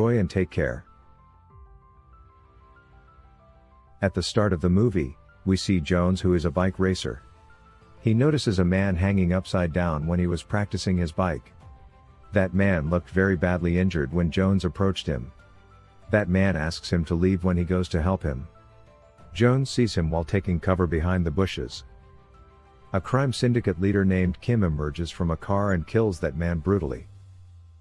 Enjoy and take care. At the start of the movie, we see Jones who is a bike racer. He notices a man hanging upside down when he was practicing his bike. That man looked very badly injured when Jones approached him. That man asks him to leave when he goes to help him. Jones sees him while taking cover behind the bushes. A crime syndicate leader named Kim emerges from a car and kills that man brutally.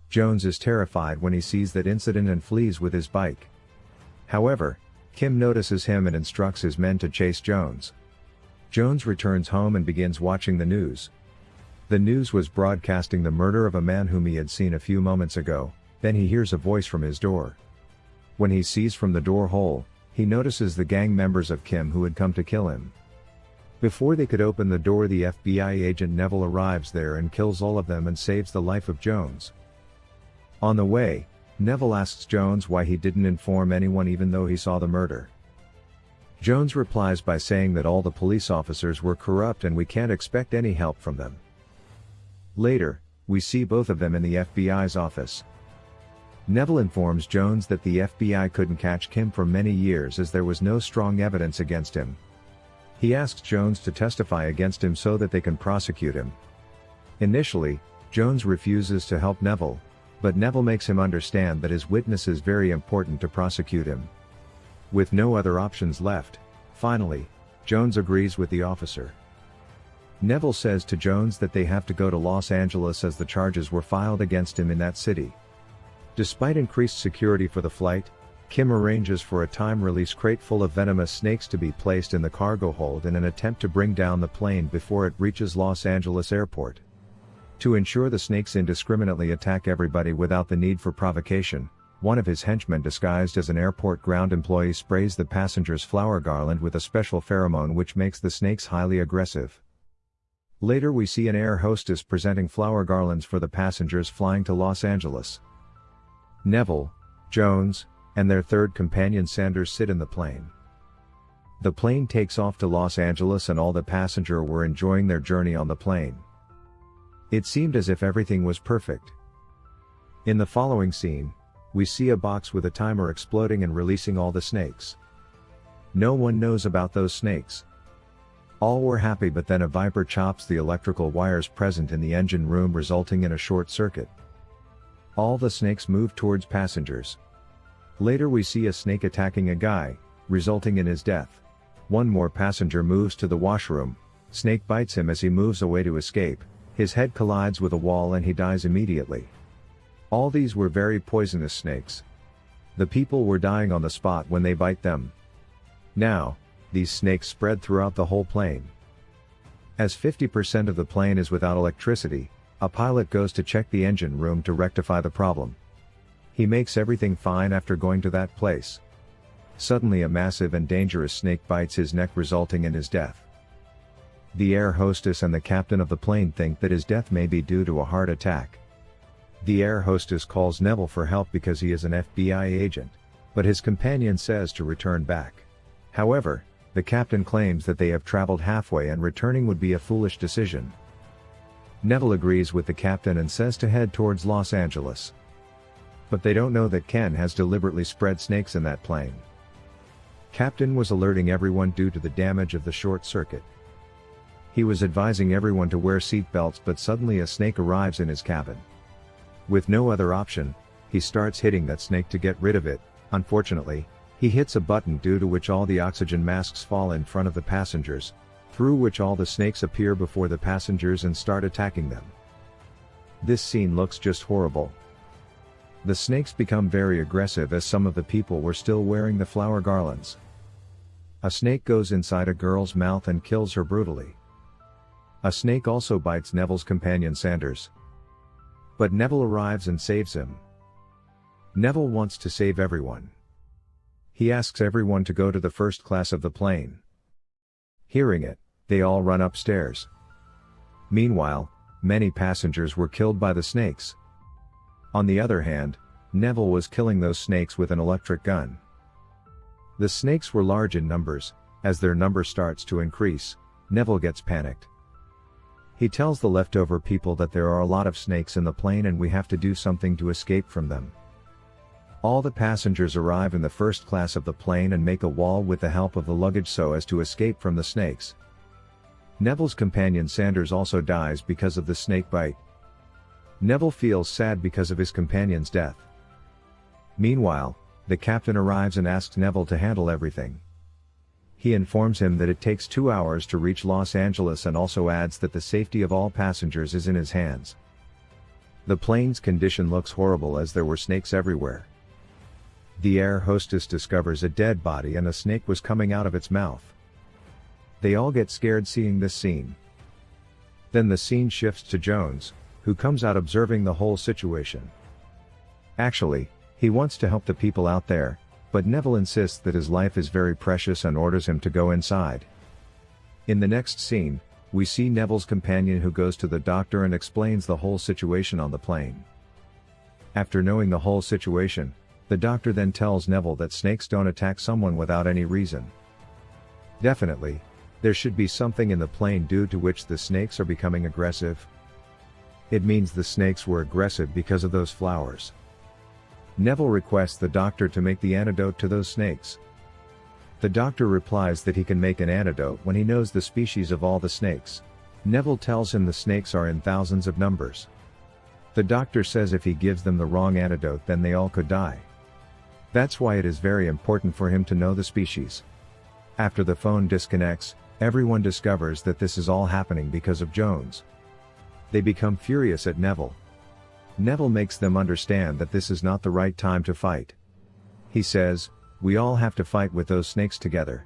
Jones is terrified when he sees that incident and flees with his bike. However, Kim notices him and instructs his men to chase Jones. Jones returns home and begins watching the news. The news was broadcasting the murder of a man whom he had seen a few moments ago, then he hears a voice from his door. When he sees from the door hole, he notices the gang members of Kim who had come to kill him. Before they could open the door the FBI agent Neville arrives there and kills all of them and saves the life of Jones. On the way, Neville asks Jones why he didn't inform anyone even though he saw the murder. Jones replies by saying that all the police officers were corrupt and we can't expect any help from them. Later, we see both of them in the FBI's office. Neville informs Jones that the FBI couldn't catch Kim for many years as there was no strong evidence against him, he asks Jones to testify against him so that they can prosecute him. Initially, Jones refuses to help Neville, but Neville makes him understand that his witness is very important to prosecute him. With no other options left, finally, Jones agrees with the officer. Neville says to Jones that they have to go to Los Angeles as the charges were filed against him in that city. Despite increased security for the flight, Kim arranges for a time-release crate full of venomous snakes to be placed in the cargo hold in an attempt to bring down the plane before it reaches Los Angeles airport. To ensure the snakes indiscriminately attack everybody without the need for provocation, one of his henchmen disguised as an airport ground employee sprays the passenger's flower garland with a special pheromone which makes the snakes highly aggressive. Later we see an air hostess presenting flower garlands for the passengers flying to Los Angeles. Neville, Jones, and their third companion Sanders sit in the plane. The plane takes off to Los Angeles and all the passenger were enjoying their journey on the plane. It seemed as if everything was perfect. In the following scene, we see a box with a timer exploding and releasing all the snakes. No one knows about those snakes. All were happy but then a viper chops the electrical wires present in the engine room resulting in a short circuit. All the snakes move towards passengers. Later we see a snake attacking a guy, resulting in his death. One more passenger moves to the washroom, snake bites him as he moves away to escape, his head collides with a wall and he dies immediately. All these were very poisonous snakes. The people were dying on the spot when they bite them. Now, these snakes spread throughout the whole plane. As 50% of the plane is without electricity, a pilot goes to check the engine room to rectify the problem. He makes everything fine after going to that place. Suddenly a massive and dangerous snake bites his neck resulting in his death. The air hostess and the captain of the plane think that his death may be due to a heart attack. The air hostess calls Neville for help because he is an FBI agent, but his companion says to return back. However, the captain claims that they have traveled halfway and returning would be a foolish decision. Neville agrees with the captain and says to head towards Los Angeles. But they don't know that Ken has deliberately spread snakes in that plane. Captain was alerting everyone due to the damage of the short circuit. He was advising everyone to wear seat belts but suddenly a snake arrives in his cabin. With no other option, he starts hitting that snake to get rid of it, unfortunately, he hits a button due to which all the oxygen masks fall in front of the passengers, through which all the snakes appear before the passengers and start attacking them. This scene looks just horrible, the snakes become very aggressive as some of the people were still wearing the flower garlands. A snake goes inside a girl's mouth and kills her brutally. A snake also bites Neville's companion Sanders. But Neville arrives and saves him. Neville wants to save everyone. He asks everyone to go to the first class of the plane. Hearing it, they all run upstairs. Meanwhile, many passengers were killed by the snakes. On the other hand, Neville was killing those snakes with an electric gun. The snakes were large in numbers, as their number starts to increase, Neville gets panicked. He tells the leftover people that there are a lot of snakes in the plane and we have to do something to escape from them. All the passengers arrive in the first class of the plane and make a wall with the help of the luggage so as to escape from the snakes. Neville's companion Sanders also dies because of the snake bite. Neville feels sad because of his companion's death. Meanwhile, the captain arrives and asks Neville to handle everything. He informs him that it takes two hours to reach Los Angeles and also adds that the safety of all passengers is in his hands. The plane's condition looks horrible as there were snakes everywhere. The air hostess discovers a dead body and a snake was coming out of its mouth. They all get scared seeing this scene. Then the scene shifts to Jones, who comes out observing the whole situation. Actually, he wants to help the people out there, but Neville insists that his life is very precious and orders him to go inside. In the next scene, we see Neville's companion who goes to the doctor and explains the whole situation on the plane. After knowing the whole situation, the doctor then tells Neville that snakes don't attack someone without any reason. Definitely, there should be something in the plane due to which the snakes are becoming aggressive. It means the snakes were aggressive because of those flowers. Neville requests the doctor to make the antidote to those snakes. The doctor replies that he can make an antidote when he knows the species of all the snakes. Neville tells him the snakes are in thousands of numbers. The doctor says if he gives them the wrong antidote then they all could die. That's why it is very important for him to know the species. After the phone disconnects, everyone discovers that this is all happening because of Jones. They become furious at Neville. Neville makes them understand that this is not the right time to fight. He says, we all have to fight with those snakes together.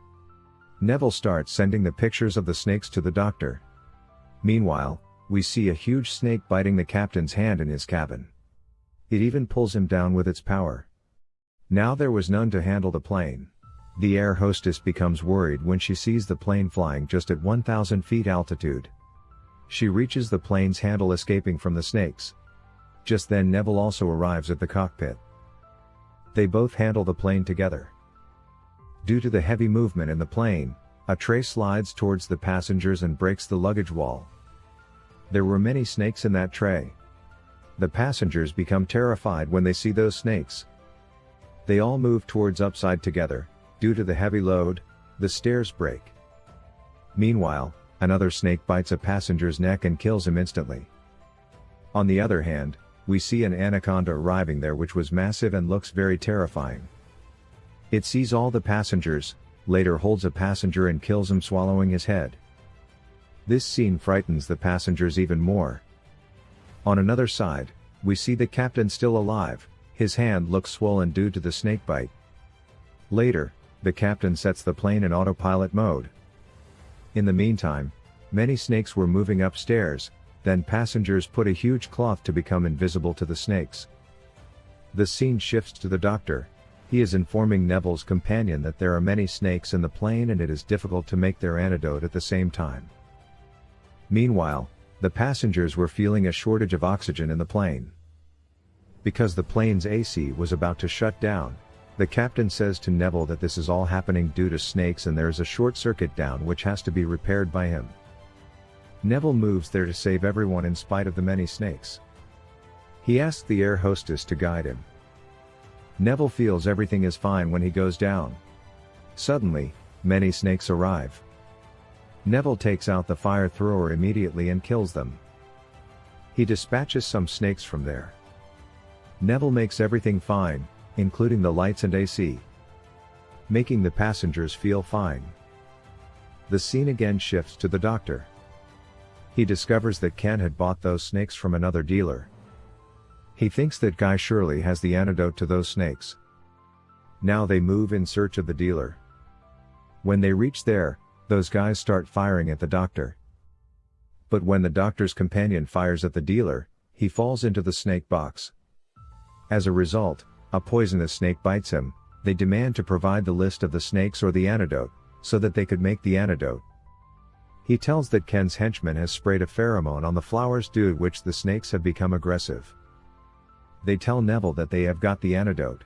Neville starts sending the pictures of the snakes to the doctor. Meanwhile, we see a huge snake biting the captain's hand in his cabin. It even pulls him down with its power. Now there was none to handle the plane. The air hostess becomes worried when she sees the plane flying just at 1000 feet altitude. She reaches the plane's handle escaping from the snakes. Just then Neville also arrives at the cockpit. They both handle the plane together. Due to the heavy movement in the plane, a tray slides towards the passengers and breaks the luggage wall. There were many snakes in that tray. The passengers become terrified when they see those snakes. They all move towards upside together, due to the heavy load, the stairs break. Meanwhile, another snake bites a passenger's neck and kills him instantly. On the other hand, we see an anaconda arriving there which was massive and looks very terrifying. It sees all the passengers, later holds a passenger and kills him swallowing his head. This scene frightens the passengers even more. On another side, we see the captain still alive, his hand looks swollen due to the snake bite. Later, the captain sets the plane in autopilot mode. In the meantime, many snakes were moving upstairs, then passengers put a huge cloth to become invisible to the snakes. The scene shifts to the doctor. He is informing Neville's companion that there are many snakes in the plane and it is difficult to make their antidote at the same time. Meanwhile, the passengers were feeling a shortage of oxygen in the plane. Because the plane's AC was about to shut down, the captain says to Neville that this is all happening due to snakes and there is a short circuit down which has to be repaired by him. Neville moves there to save everyone in spite of the many snakes. He asks the air hostess to guide him. Neville feels everything is fine when he goes down. Suddenly, many snakes arrive. Neville takes out the fire thrower immediately and kills them. He dispatches some snakes from there. Neville makes everything fine, including the lights and AC. Making the passengers feel fine. The scene again shifts to the doctor. He discovers that Ken had bought those snakes from another dealer. He thinks that Guy surely has the antidote to those snakes. Now they move in search of the dealer. When they reach there, those guys start firing at the doctor. But when the doctor's companion fires at the dealer, he falls into the snake box. As a result, a poisonous snake bites him, they demand to provide the list of the snakes or the antidote, so that they could make the antidote. He tells that Ken's henchman has sprayed a pheromone on the flowers due to which the snakes have become aggressive. They tell Neville that they have got the antidote.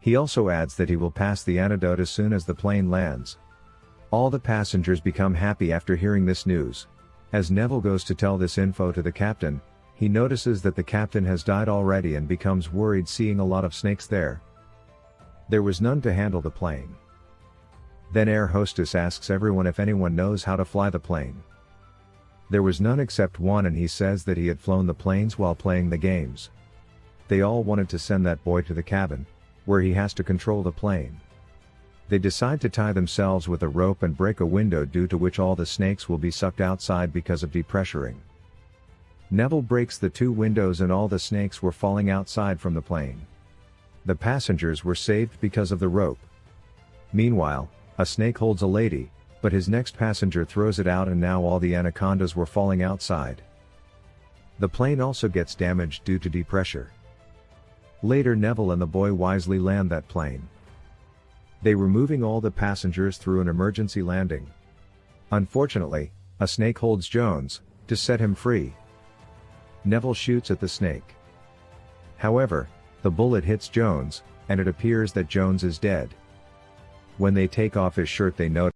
He also adds that he will pass the antidote as soon as the plane lands. All the passengers become happy after hearing this news. As Neville goes to tell this info to the captain, he notices that the captain has died already and becomes worried seeing a lot of snakes there. There was none to handle the plane. Then air hostess asks everyone if anyone knows how to fly the plane. There was none except one and he says that he had flown the planes while playing the games. They all wanted to send that boy to the cabin, where he has to control the plane. They decide to tie themselves with a rope and break a window due to which all the snakes will be sucked outside because of depressuring. Neville breaks the two windows and all the snakes were falling outside from the plane. The passengers were saved because of the rope. Meanwhile, a snake holds a lady, but his next passenger throws it out and now all the anacondas were falling outside. The plane also gets damaged due to depressure. Later Neville and the boy wisely land that plane. They were moving all the passengers through an emergency landing. Unfortunately, a snake holds Jones, to set him free. Neville shoots at the snake. However, the bullet hits Jones, and it appears that Jones is dead. When they take off his shirt they notice